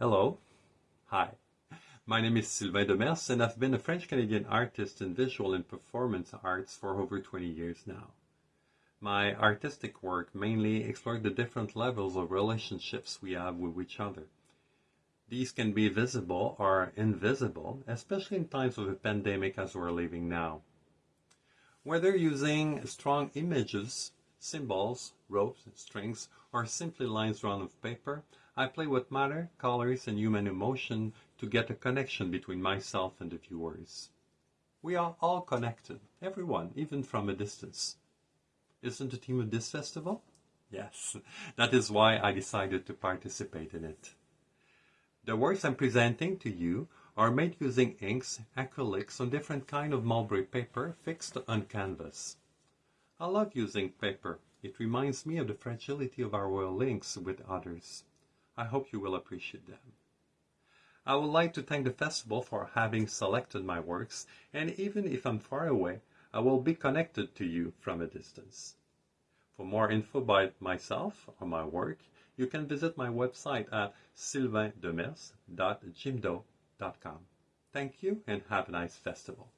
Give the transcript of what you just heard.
Hello. Hi. My name is Sylvain Demers, and I've been a French Canadian artist in visual and performance arts for over 20 years now. My artistic work mainly explored the different levels of relationships we have with each other. These can be visible or invisible, especially in times of a pandemic as we're living now. Whether using strong images, symbols, ropes, and strings, or simply lines drawn on paper, I play with matter, colors, and human emotion to get a connection between myself and the viewers. We are all connected, everyone, even from a distance. Isn't the theme of this festival? Yes, that is why I decided to participate in it. The works I'm presenting to you are made using inks, acrylics on different kind of mulberry paper fixed on canvas. I love using paper. It reminds me of the fragility of our links with others. I hope you will appreciate them. I would like to thank the festival for having selected my works, and even if I'm far away, I will be connected to you from a distance. For more info about myself or my work, you can visit my website at sylvaindemers.jimdo.com. Thank you and have a nice festival.